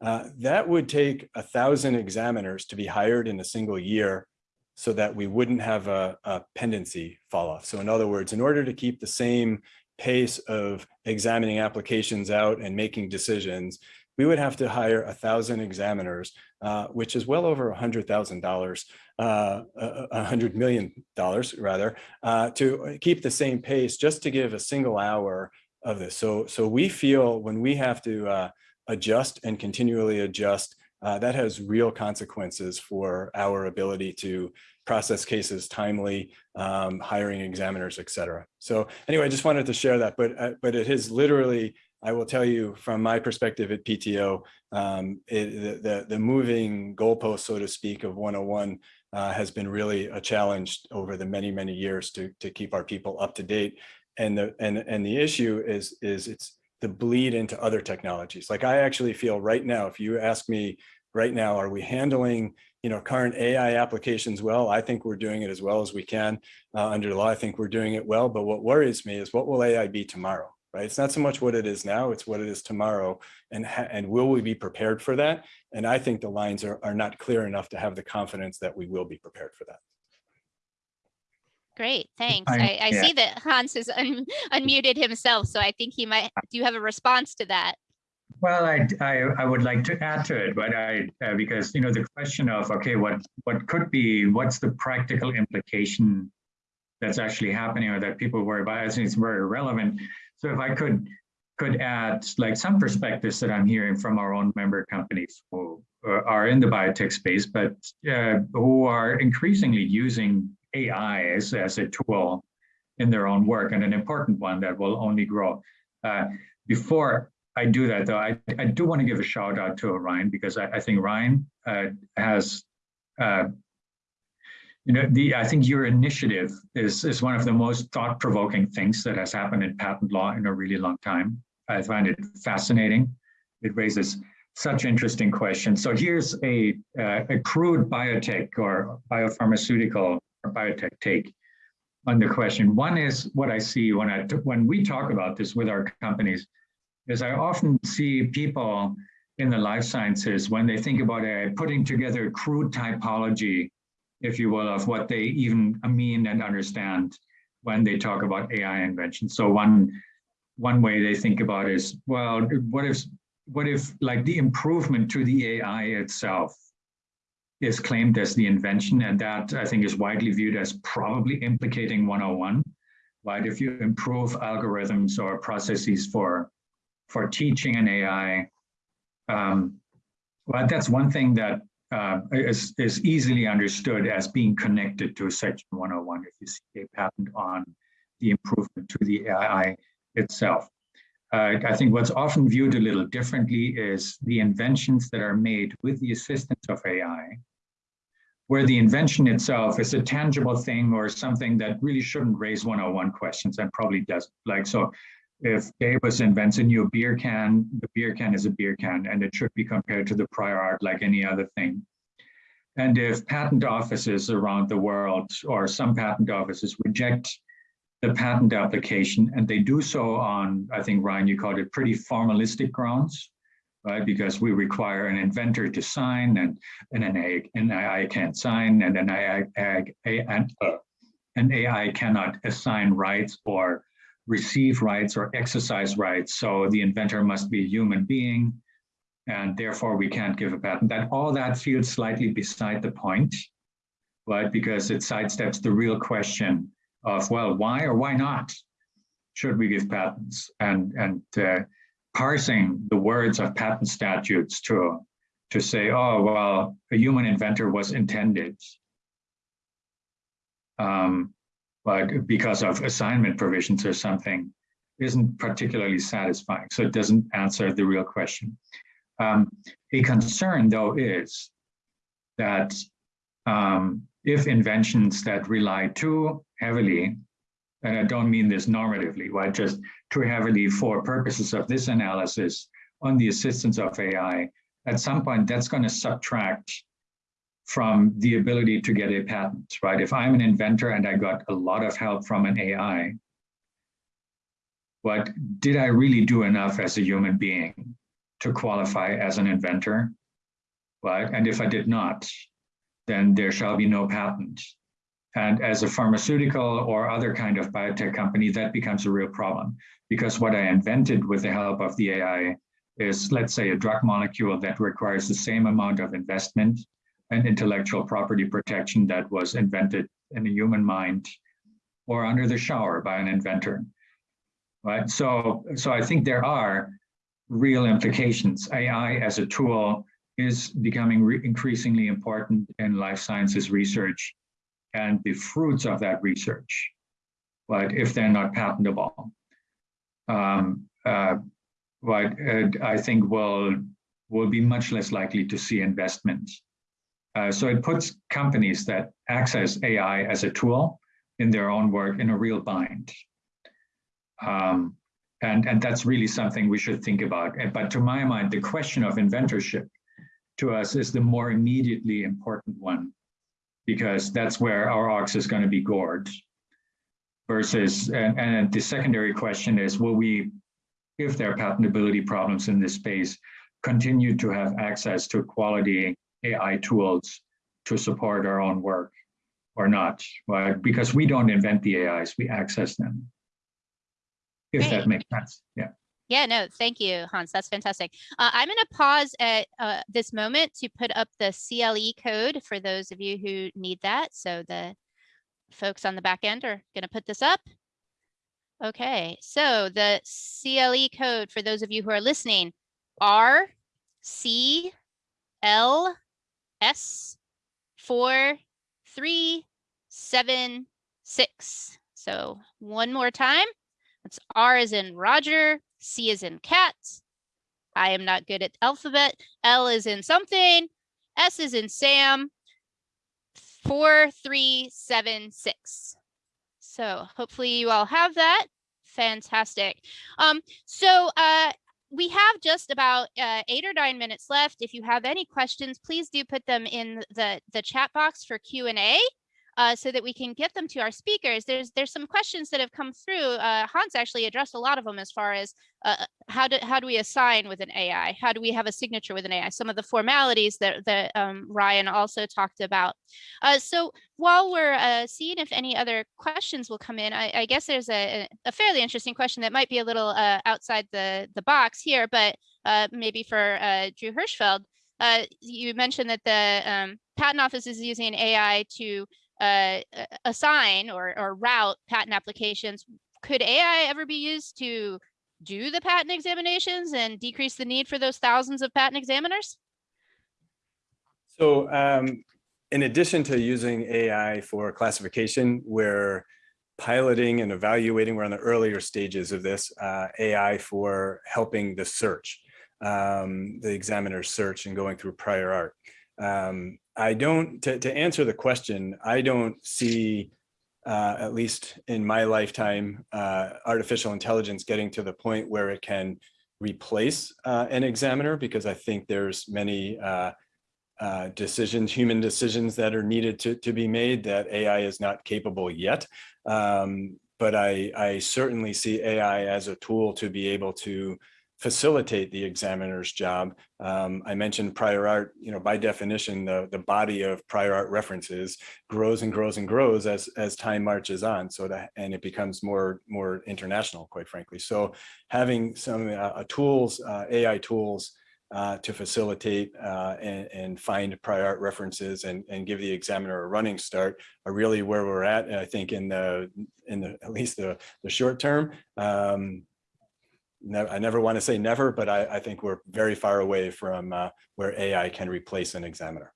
Uh, that would take a thousand examiners to be hired in a single year so that we wouldn't have a, a pendency fall off. So in other words, in order to keep the same pace of examining applications out and making decisions, we would have to hire a thousand examiners, uh, which is well over a hundred thousand dollars, uh, a hundred million dollars rather, uh, to keep the same pace just to give a single hour of this. So, so we feel when we have to uh, adjust and continually adjust, uh, that has real consequences for our ability to process cases timely, um, hiring examiners, et cetera. So anyway, I just wanted to share that, but, uh, but it is literally, I will tell you from my perspective at PTO, um, it, the, the, moving goalpost, so to speak, of 101 uh, has been really a challenge over the many, many years to, to keep our people up to date. And the, and, and the issue is, is it's the bleed into other technologies. Like I actually feel right now, if you ask me right now, are we handling you know, current AI applications well. I think we're doing it as well as we can uh, under the law. I think we're doing it well. But what worries me is what will AI be tomorrow, right? It's not so much what it is now, it's what it is tomorrow. And, and will we be prepared for that? And I think the lines are, are not clear enough to have the confidence that we will be prepared for that. Great, thanks. I, I, I yeah. see that Hans has un unmuted himself, so I think he might, do you have a response to that? Well, I, I, I, would like to add to it, but I uh, because you know the question of okay, what what could be what's the practical implication that's actually happening or that people worry about? I think it's very relevant. So if I could could add like some perspectives that I'm hearing from our own member companies who uh, are in the biotech space, but uh, who are increasingly using AI as, as a tool in their own work and an important one that will only grow. Uh, before I do that though. I, I do want to give a shout out to Ryan because I, I think Ryan uh, has uh, you know, the I think your initiative is is one of the most thought-provoking things that has happened in patent law in a really long time. I find it fascinating. It raises such interesting questions. So here's a uh, a crude biotech or biopharmaceutical or biotech take on the question. One is what I see when I when we talk about this with our companies, is I often see people in the life sciences when they think about AI putting together crude typology if you will, of what they even mean and understand when they talk about AI invention. So one one way they think about is, well, what if what if like the improvement to the AI itself is claimed as the invention, and that I think is widely viewed as probably implicating 101, right? If you improve algorithms or processes for for teaching an AI, um, well, that's one thing that uh, is, is easily understood as being connected to Section 101 if you see a patent on the improvement to the AI itself. Uh, I think what's often viewed a little differently is the inventions that are made with the assistance of AI, where the invention itself is a tangible thing or something that really shouldn't raise 101 questions and probably doesn't. Like, so if DABUS invents a new beer can, the beer can is a beer can and it should be compared to the prior art like any other thing. And if patent offices around the world or some patent offices reject the patent application and they do so on, I think, Ryan, you called it pretty formalistic grounds, right? Because we require an inventor to sign and, and an, AI, an AI can't sign and an AI, uh, an AI cannot assign rights or receive rights or exercise rights. So the inventor must be a human being and therefore we can't give a patent. That all that feels slightly beside the point, right? Because it sidesteps the real question of, well, why or why not should we give patents? And, and uh, parsing the words of patent statutes to, to say, oh, well, a human inventor was intended. Um, but because of assignment provisions or something isn't particularly satisfying. So it doesn't answer the real question. Um, a concern though is that um, if inventions that rely too heavily, and I don't mean this normatively, right, just too heavily for purposes of this analysis on the assistance of AI, at some point that's going to subtract from the ability to get a patent, right? If I'm an inventor and I got a lot of help from an AI, but did I really do enough as a human being to qualify as an inventor? Right? And if I did not, then there shall be no patent. And as a pharmaceutical or other kind of biotech company, that becomes a real problem because what I invented with the help of the AI is, let's say, a drug molecule that requires the same amount of investment and intellectual property protection that was invented in a human mind or under the shower by an inventor. Right. So, so I think there are real implications. AI as a tool is becoming increasingly important in life sciences research and the fruits of that research, but if they're not patentable, um, uh, but uh, I think will will be much less likely to see investment uh, so it puts companies that access AI as a tool in their own work in a real bind. Um, and, and that's really something we should think about. But to my mind, the question of inventorship to us is the more immediately important one, because that's where our ox is going to be gored. Versus, and, and the secondary question is, will we, if there are patentability problems in this space, continue to have access to quality AI tools to support our own work or not, right? Because we don't invent the AIs, we access them. If Great. that makes sense, yeah. Yeah, no, thank you, Hans. That's fantastic. Uh, I'm going to pause at uh, this moment to put up the CLE code for those of you who need that. So the folks on the back end are going to put this up. Okay, so the CLE code for those of you who are listening, R C L S four, three, seven, six. So one more time. It's R is in Roger, C is in cat. I am not good at alphabet. L is in something. S is in Sam. 4376. So hopefully you all have that. Fantastic. Um, so uh, we have just about uh, eight or nine minutes left. If you have any questions, please do put them in the, the chat box for Q&A uh, so that we can get them to our speakers. There's there's some questions that have come through. Uh, Hans actually addressed a lot of them as far as uh, uh how do how do we assign with an AI? How do we have a signature with an AI? Some of the formalities that that um, Ryan also talked about. Uh, so while we're uh, seeing if any other questions will come in, I, I guess there's a, a fairly interesting question that might be a little outside the the box here, but maybe for Drew Hirschfeld. you mentioned that the um, patent office is using AI to uh, assign or, or route patent applications. Could AI ever be used to do the patent examinations and decrease the need for those thousands of patent examiners? So um, in addition to using AI for classification, we're piloting and evaluating, we're on the earlier stages of this, uh, AI for helping the search, um, the examiner's search and going through prior art. Um, I don't, to, to answer the question, I don't see, uh, at least in my lifetime, uh, artificial intelligence getting to the point where it can replace uh, an examiner because I think there's many uh, uh, decisions, human decisions that are needed to, to be made that AI is not capable yet. Um, but I, I certainly see AI as a tool to be able to facilitate the examiner's job. Um, I mentioned prior art, you know, by definition, the, the body of prior art references grows and grows and grows as, as time marches on. So that, and it becomes more, more international, quite frankly. So having some uh, tools, uh, AI tools uh, to facilitate uh, and, and, find prior art references and, and give the examiner a running start are really where we're at. I think in the, in the, at least the, the short term, um, I never want to say never, but I, I think we're very far away from uh, where AI can replace an examiner.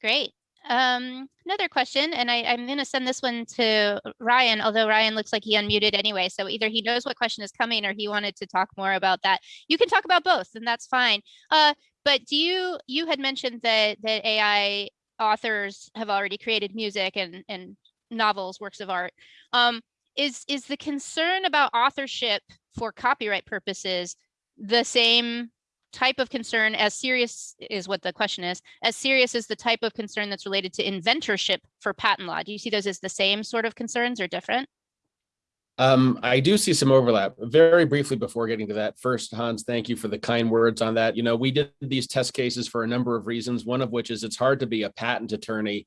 Great. Um, another question, and I, am going to send this one to Ryan, although Ryan looks like he unmuted anyway. So either he knows what question is coming or he wanted to talk more about that. You can talk about both, and that's fine. Uh, but do you, you had mentioned that, that AI authors have already created music and, and novels, works of art. Um, is, is the concern about authorship for copyright purposes the same type of concern as serious is what the question is as serious as the type of concern that's related to inventorship for patent law do you see those as the same sort of concerns or different um, I do see some overlap. Very briefly before getting to that, first, Hans, thank you for the kind words on that. You know, we did these test cases for a number of reasons, one of which is it's hard to be a patent attorney.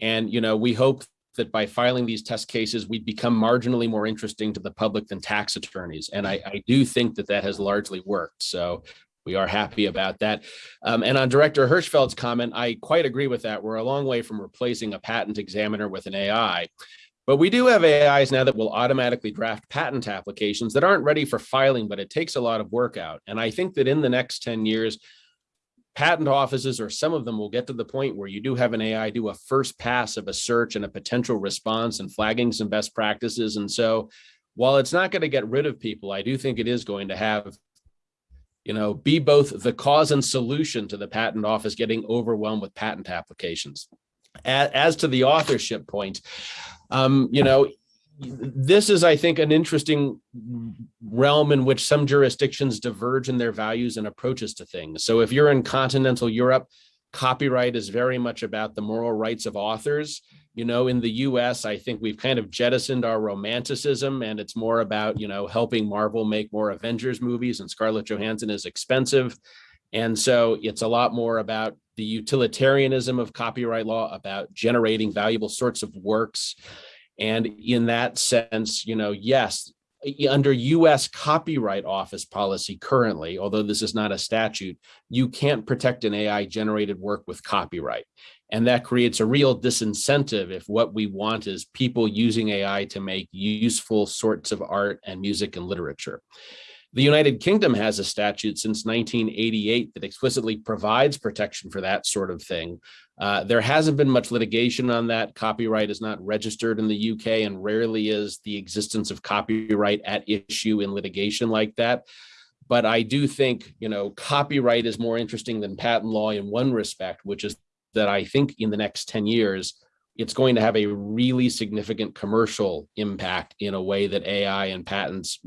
And, you know, we hope that by filing these test cases, we'd become marginally more interesting to the public than tax attorneys. And I, I do think that that has largely worked. So we are happy about that. Um, and on Director Hirschfeld's comment, I quite agree with that. We're a long way from replacing a patent examiner with an AI. But we do have AIs now that will automatically draft patent applications that aren't ready for filing, but it takes a lot of work out. And I think that in the next 10 years, patent offices or some of them will get to the point where you do have an AI do a first pass of a search and a potential response and flagging some best practices. And so while it's not going to get rid of people, I do think it is going to have, you know, be both the cause and solution to the patent office getting overwhelmed with patent applications. As, to the authorship point, um, you know, this is, I think, an interesting realm in which some jurisdictions diverge in their values and approaches to things. So if you're in continental Europe, copyright is very much about the moral rights of authors. You know, in the US, I think we've kind of jettisoned our romanticism and it's more about, you know, helping Marvel make more Avengers movies and Scarlett Johansson is expensive. And so it's a lot more about the utilitarianism of copyright law, about generating valuable sorts of works and in that sense, you know, yes, under US Copyright Office policy currently, although this is not a statute, you can't protect an AI generated work with copyright. And that creates a real disincentive if what we want is people using AI to make useful sorts of art and music and literature. The United Kingdom has a statute since 1988 that explicitly provides protection for that sort of thing. Uh, there hasn't been much litigation on that. Copyright is not registered in the UK and rarely is the existence of copyright at issue in litigation like that. But I do think, you know, copyright is more interesting than patent law in one respect, which is that I think in the next 10 years, it's going to have a really significant commercial impact in a way that AI and patents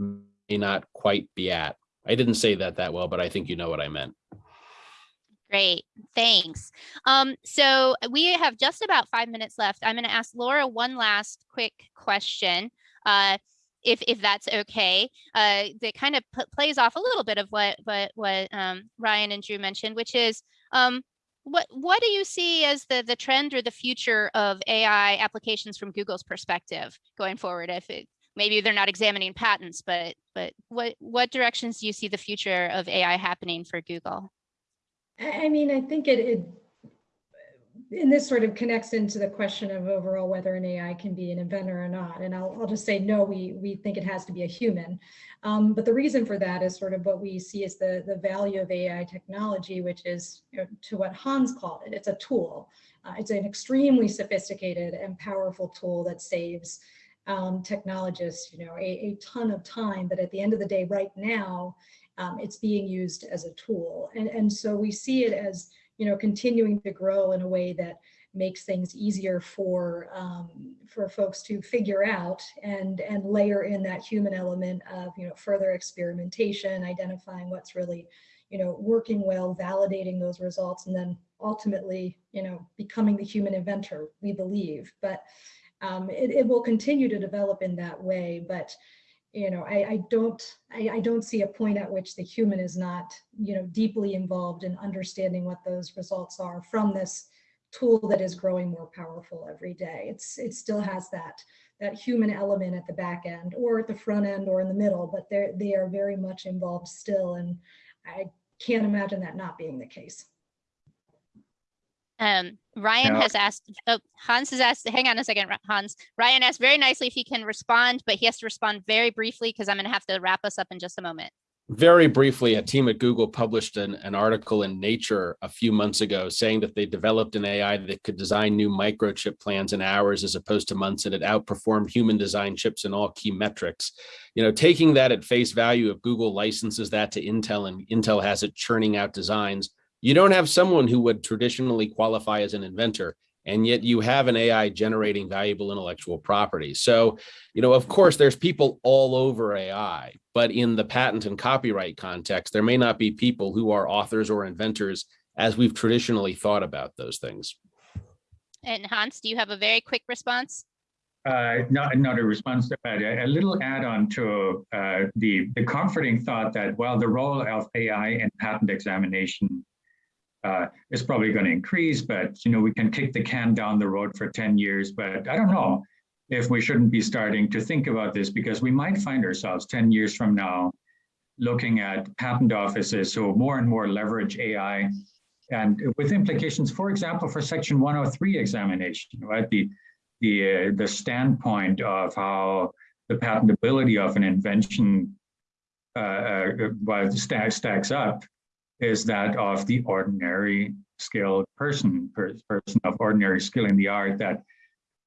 not quite be at. I didn't say that that well, but I think you know what I meant. Great, thanks. Um, so we have just about five minutes left. I'm going to ask Laura one last quick question, uh, if if that's okay. Uh, that kind of plays off a little bit of what what what um, Ryan and Drew mentioned, which is um, what what do you see as the the trend or the future of AI applications from Google's perspective going forward? If it, maybe they're not examining patents, but but what what directions do you see the future of AI happening for Google? I mean, I think it, it, and this sort of connects into the question of overall whether an AI can be an inventor or not. And I'll, I'll just say, no, we, we think it has to be a human. Um, but the reason for that is sort of what we see as the, the value of AI technology, which is you know, to what Hans called it, it's a tool. Uh, it's an extremely sophisticated and powerful tool that saves um, technologists, you know, a, a ton of time. But at the end of the day, right now, um, it's being used as a tool. And, and so we see it as, you know, continuing to grow in a way that makes things easier for um, for folks to figure out and and layer in that human element of you know further experimentation, identifying what's really you know working well, validating those results, and then ultimately you know becoming the human inventor we believe. But um, it, it will continue to develop in that way. But you know, I, I don't, I, I, don't see a point at which the human is not, you know, deeply involved in understanding what those results are from this tool that is growing more powerful every day. It's, it still has that, that human element at the back end or at the front end or in the middle, but they're, they are very much involved still. And I can't imagine that not being the case. Um, Ryan has asked, oh, Hans has asked, hang on a second, Hans. Ryan asked very nicely if he can respond, but he has to respond very briefly because I'm going to have to wrap us up in just a moment. Very briefly, a team at Google published an, an article in Nature a few months ago saying that they developed an AI that could design new microchip plans in hours as opposed to months, and it outperformed human design chips in all key metrics. You know, taking that at face value, if Google licenses that to Intel and Intel has it churning out designs, you don't have someone who would traditionally qualify as an inventor and yet you have an AI generating valuable intellectual property. So, you know, of course, there's people all over AI, but in the patent and copyright context, there may not be people who are authors or inventors as we've traditionally thought about those things. And Hans, do you have a very quick response? Uh, not, not a response, but a, a little add-on to uh, the, the comforting thought that, well, the role of AI in patent examination uh, is probably going to increase, but you know we can kick the can down the road for 10 years. But I don't know if we shouldn't be starting to think about this because we might find ourselves 10 years from now looking at patent offices who more and more leverage AI and with implications, for example, for Section 103 examination, right? The the uh, the standpoint of how the patentability of an invention uh, uh, stacks stacks up is that of the ordinary skilled person, person of ordinary skill in the art that,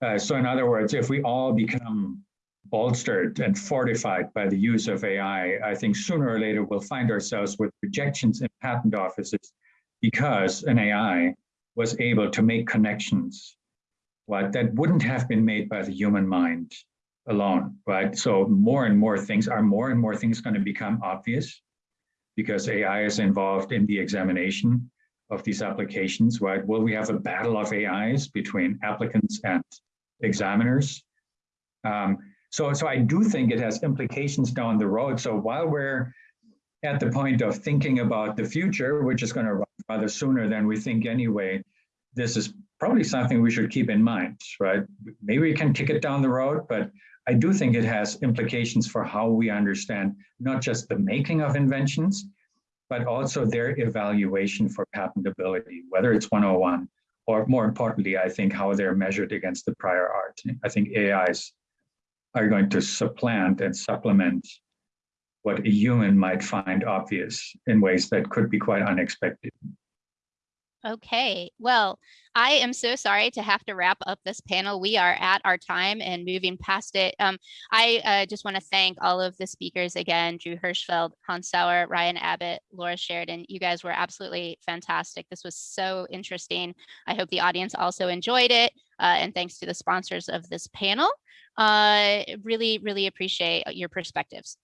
uh, so in other words, if we all become bolstered and fortified by the use of AI, I think sooner or later we'll find ourselves with rejections in patent offices because an AI was able to make connections right, that wouldn't have been made by the human mind alone, right? So more and more things are more and more things going to become obvious because AI is involved in the examination of these applications, right? Will we have a battle of AIs between applicants and examiners? Um, so, so I do think it has implications down the road. So while we're at the point of thinking about the future, which is going to rather sooner than we think anyway, this is probably something we should keep in mind, right? Maybe we can kick it down the road, but I do think it has implications for how we understand not just the making of inventions, but also their evaluation for patentability, whether it's 101 or more importantly, I think how they're measured against the prior art. I think AIs are going to supplant and supplement what a human might find obvious in ways that could be quite unexpected. Okay, well, I am so sorry to have to wrap up this panel. We are at our time and moving past it. Um, I uh, just want to thank all of the speakers again, Drew Hirschfeld, Hans Sauer, Ryan Abbott, Laura Sheridan. You guys were absolutely fantastic. This was so interesting. I hope the audience also enjoyed it. Uh, and thanks to the sponsors of this panel. Uh, really, really appreciate your perspectives.